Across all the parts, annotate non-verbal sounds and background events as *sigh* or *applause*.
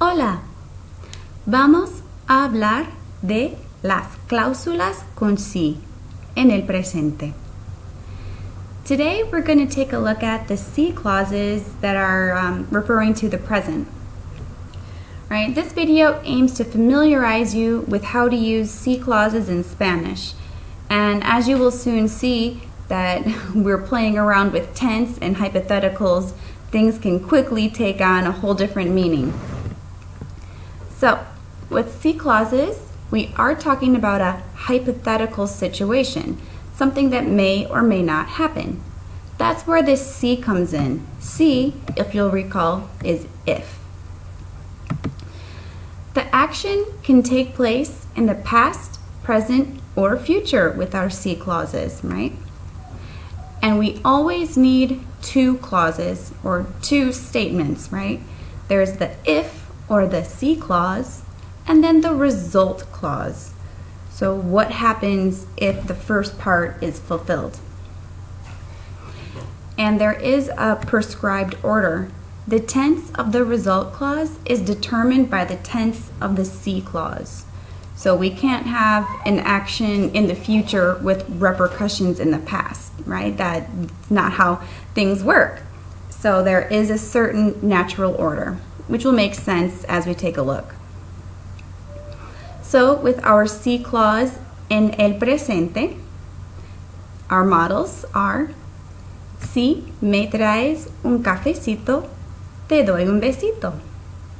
Hola. Vamos a hablar de las cláusulas con sí en el presente. Today we're going to take a look at the si clauses that are um, referring to the present. Right, this video aims to familiarize you with how to use si clauses in Spanish. And as you will soon see that *laughs* we're playing around with tense and hypotheticals, things can quickly take on a whole different meaning. So, with si clauses, we are talking about a hypothetical situation, something that may or may not happen. That's where this si comes in. Si, if you'll recall, is if. The action can take place in the past, present, or future with our si clauses, right? And we always need two clauses or two statements, right? There's the if or the si clause, and then the result clause. So what happens if the first part is fulfilled? And there is a prescribed order. The tense of the result clause is determined by the tense of the si clause. So we can't have an action in the future with repercussions in the past, right? That's not how things work. So there is a certain natural order, which will make sense as we take a look. So with our si clause in el presente, our models are Si me traes un cafecito, te doy un besito.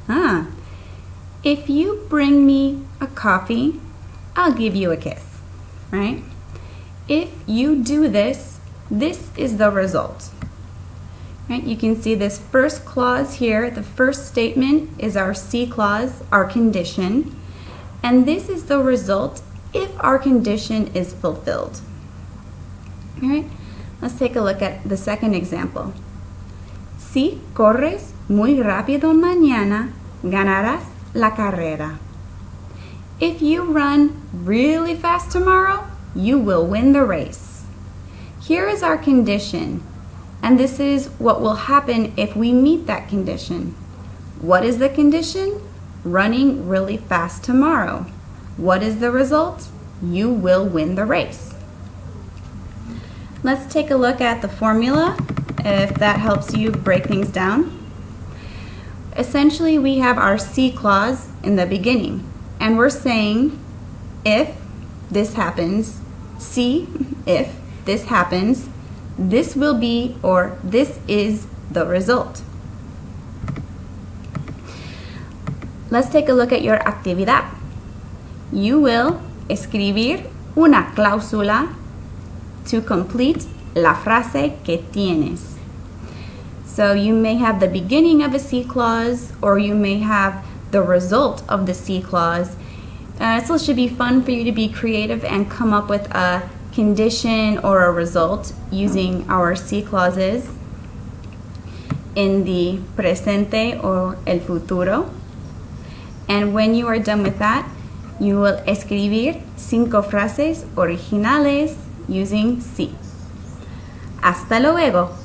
Ah, if you bring me a coffee, I'll give you a kiss, right? If you do this, this is the result. Right? You can see this first clause here, the first statement is our si clause, our condition, and this is the result if our condition is fulfilled. All right, let's take a look at the second example. Si corres muy rápido mañana, ganarás la carrera. If you run really fast tomorrow, you will win the race. Here is our condition, and this is what will happen if we meet that condition. What is the condition? Running really fast tomorrow. What is the result? You will win the race. Let's take a look at the formula if that helps you break things down. Essentially, we have our si clause in the beginning, and we're saying if this happens, Si, if this happens, this will be or this is the result. Let's take a look at your actividad. You will escribir una cláusula to complete la frase que tienes. So you may have the beginning of a si clause or you may have the result of the si clause. Uh, so it should be fun for you to be creative and come up with a condition or a result using our si clauses in the presente or el futuro. And when you are done with that, you will escribir cinco frases originales using si. Hasta luego.